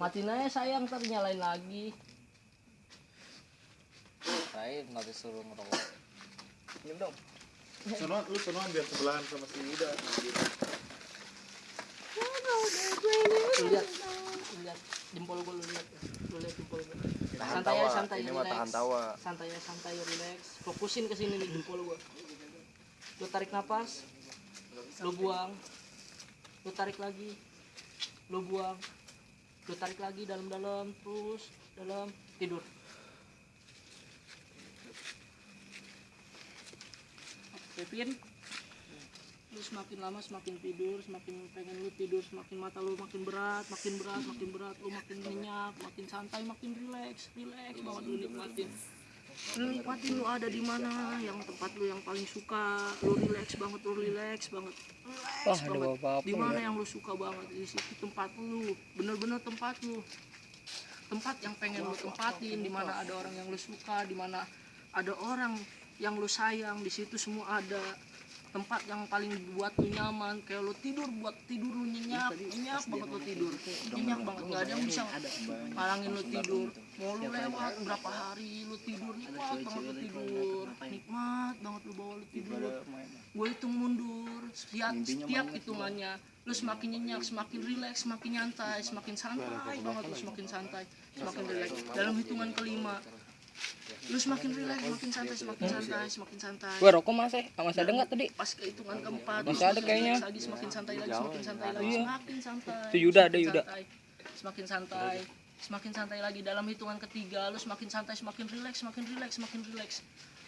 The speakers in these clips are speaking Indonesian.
matiin aja sayang ntar nyalain lagi Lain nggak disuruh ngerokok. Minum dong. Sono, lu sono biar sebelahan sama si Ida. lu lihat lu lihat jempol gue lu lihat lu lihat jempol gue Tahan santai tawa. santai Ini mah tahan tawa. santai santai relax fokusin ke sini nih jempol gue lu tarik napas lu buang lu tarik lagi lu buang lu tarik lagi dalam-dalam terus dalam tidur. Kevin lu semakin lama semakin tidur semakin pengen lu tidur semakin mata lu makin berat makin berat makin berat. Lu makin nyenyak makin santai makin relax relax banget lu nikmatin nikmatin lu ada di mana yang tempat lu yang paling suka. Lu relax banget lu relax banget. Relax Wah, ada banget. di mana yang lu suka banget? Di situ tempat lu. Bener-bener tempat lu. Tempat yang pengen lu tempatin. Di mana ada orang yang lu suka di mana ada orang yang lu sayang. Di situ semua ada. Tempat yang paling buat lu nyaman. Kayak lu tidur buat tidur lu nyenyak. Nyenyak banget lu tidur. nyenyak banget. nggak ada yang bisa malangin lu tidur mau lu lewat berapa hari lu tidur nikmat banget lu tidur. nikmat banget lu bawa lu tidur. Gue hitung mundur. Setiap setiap hitungannya lu semakin nyenyak semakin rileks semakin nyantai semakin santai. Banget lu semakin santai semakin rileks. Dalam hitungan kelima. Lu semakin rileks semakin santai semakin santai semakin santai. Gua rokok masih, masih ada nggak tadi? pas ke hitungan keempat Masih ada kayaknya. lagi semakin santai lagi semakin santai lagi Iya. semakin santai Itu Yuda, ada Yuda. semakin santai semakin santai lagi. Dalam hitungan ketiga lu semakin santai semakin rileks semakin rileks semakin rileks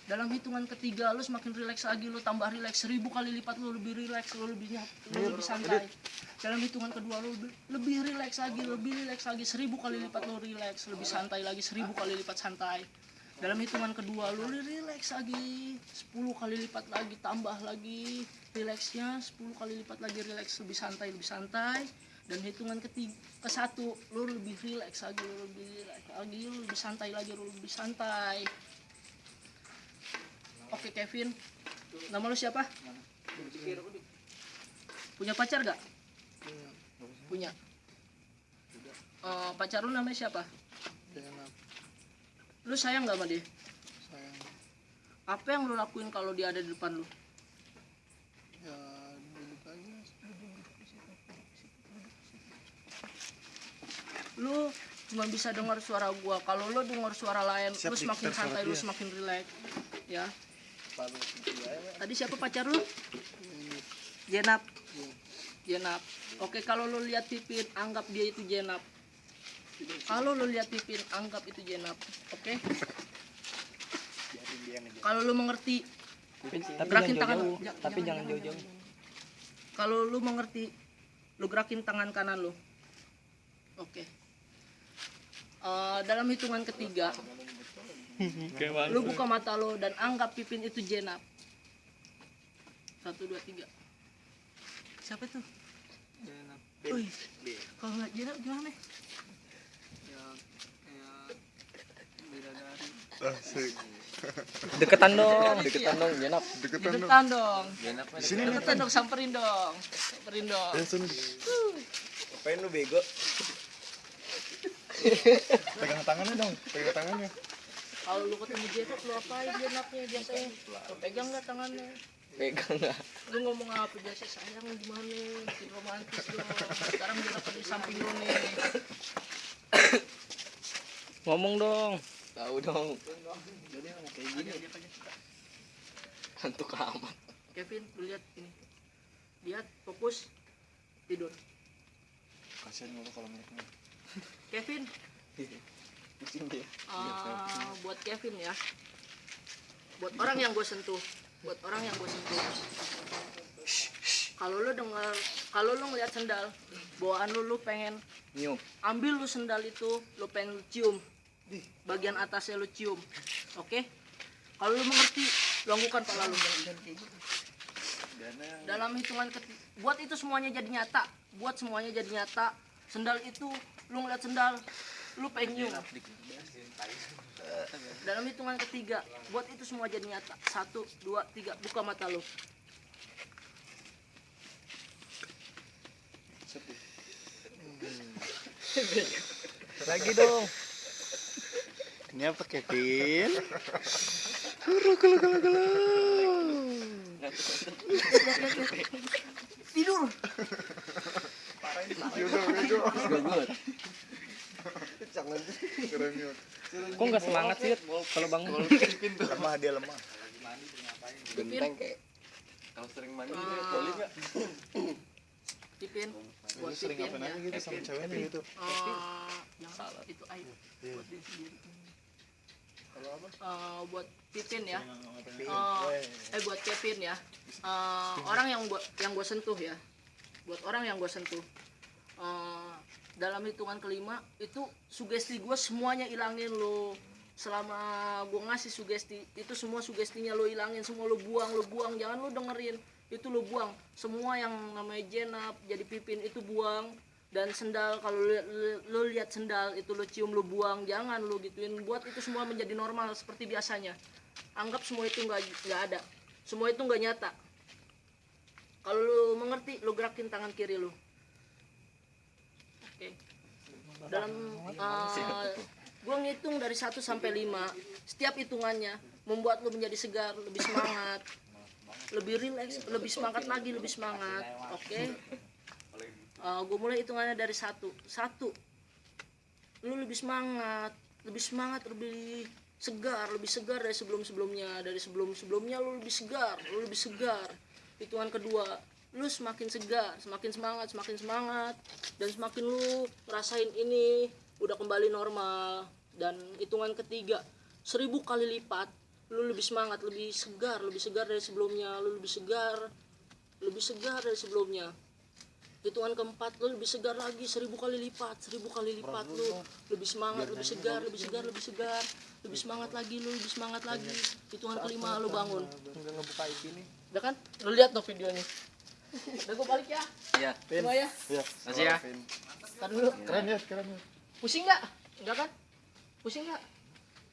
dalam hitungan ketiga lu semakin rileks lagi lu tambah rileks seribu kali lipat lu lebih rileks lu lebih nyat- lu lebih santai. Dalam hitungan kedua lu lebih, lebih rileks lagi lebih rileks lagi. Seribu kali lipat lu rileks lebih santai lagi. Seribu kali lipat santai. Dalam hitungan kedua lu rileks lagi. 10 kali lipat lagi tambah lagi. Rileksnya 10 kali lipat lagi rileks lebih santai lebih santai dan hitungan ketiga ke satu lu lebih rileks lagi lu lebih rileks lagi lu lebih santai lagi lu lebih santai. Oke Kevin. Nama lu siapa? Punya pacar gak punya. Eh, pacar lu namanya siapa? Lu sayang gak sama dia? Sayang. Apa yang lu lakuin kalau dia ada di depan lu ya duduk aja lu cuma bisa dengar suara gua. Kalau lu dengar suara lain Siap, lu semakin santai lu semakin rileks ya. Tadi siapa pacar lu? Jenap. Jenap. Oke kalau lu lihat Pipin anggap dia itu Jenap. Kalau lu lihat Pipin anggap itu Jenap oke? Kalau lu mengerti Tapi Gerakin jangan tangan. jauh-jauh. Ja- Tapi jangan, jauh-jauh. kalau lu mengerti lu gerakin tangan kanan lu. Oke Eh, dalam hitungan ketiga lu buka mata lu dan anggap pipin itu jenap. Satu dua tiga. Siapa tuh Wih, kalau nggak jenap gimana? Ya bidadari Asik. Deketan dong, deketan dong, jenap. Deketan dong. deketan dong. Di sini nih. deketan dong samperin dong. Samperin dong. Eh, sini. ngapain lu bego Pegang tangannya dong. Pegang tangannya. kalau lu ketemu jenap lu apain jenapnya biasanya lu pegang nggak tangannya Pegang nggak? lu ngomong apa biasa sayang gimana bikin romantis dong sekarang dia dapat di samping lu nih Ngomong dong. tahu dong Hantu amat. Kevin lu lihat ini lihat fokus tidur Kasihan lu kalau mereka. Kevin? Pusing dia eh, buat Kevin ya. Buat orang yang gue sentuh. Buat orang yang gue sentuh. Kalau lu dengar kalau lu ngeliat sendal bawaan lu lu pengen nyium. ambil lu sendal itu lu pengen lu cium. Bagian atasnya lu cium. Oke? Kalau lu mengerti lu anggukan pala lu. Dalam hitungan ketiga buat itu semuanya jadi nyata. Buat semuanya jadi nyata sendal itu lu ngeliat sendal lu pengen nyium dalam hitungan ketiga buat itu semua jadi nyata satu dua tiga buka mata lu Lagi dong. Ini apa Kevin? Gulu gulu gulu gulu. tidur Good. Jangan. Keren. Kok nggak semangat sih kalau bangun? Lemah dia lemah. Genteng kayak. Kalau sering mandi Ah. dia coli nggak? Pipin buat sering Pipin ngapain aja ya. gitu sama ceweknya gitu. Eh, jangan itu aib Iya. buat diri sendiri Kalau apa? Eh, buat Pipin ya Eh, buat Kevin ya Eh, orang yang gua yang gue sentuh ya buat orang yang gue sentuh Eh, dalam hitungan kelima itu sugesti gue semuanya ilangin lo. Selama gue ngasih sugesti itu semua sugestinya lo ilangin semua lo buang lo buang. Jangan lo dengerin itu lo buang. Semua yang namanya jenap jadi pipin itu buang. Dan sendal kalau lo, lo- lo lihat sendal itu lo cium lo buang. Jangan lo gituin. Buat itu semua menjadi normal seperti biasanya. Anggap semua itu nggak nggak ada. Semua itu nggak nyata. Kalau lu mengerti lu gerakin tangan kiri lu oke. Dalam uh, gua ngitung dari 1 sampai 5 setiap hitungannya membuat lu menjadi segar lebih semangat lebih rileks lebih semangat lagi lebih semangat. Oke? Uh, gue mulai hitungannya dari satu. Satu. Lu lebih semangat lebih semangat lebih segar lebih segar dari sebelum sebelumnya dari sebelum sebelumnya lu lebih segar lu lebih segar. Hitungan kedua lu semakin segar semakin semangat semakin semangat dan semakin lu rasain ini udah kembali normal. Dan hitungan ketiga seribu kali lipat lu lebih semangat lebih segar lebih segar dari sebelumnya. Lu lebih segar lebih segar dari sebelumnya. Hitungan keempat lu lebih segar lagi seribu kali lipat seribu kali lipat lu lebih semangat lebih segar lebih segar lebih segar lebih semangat lagi lu lebih semangat lagi. Hitungan kelima lu bangun. Enggak ngebuka IP nih. udah kan? Lu lihat tuh videonya udah gue balik ya Iya. semua ya Iya. Masih ya. Ntar dulu Keren ya, keren ya. pusing nggak enggak kan pusing nggak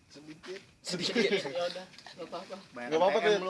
Sedikit. Sedikit. ya udah nggak apa-apa Gak apa-apa tuh.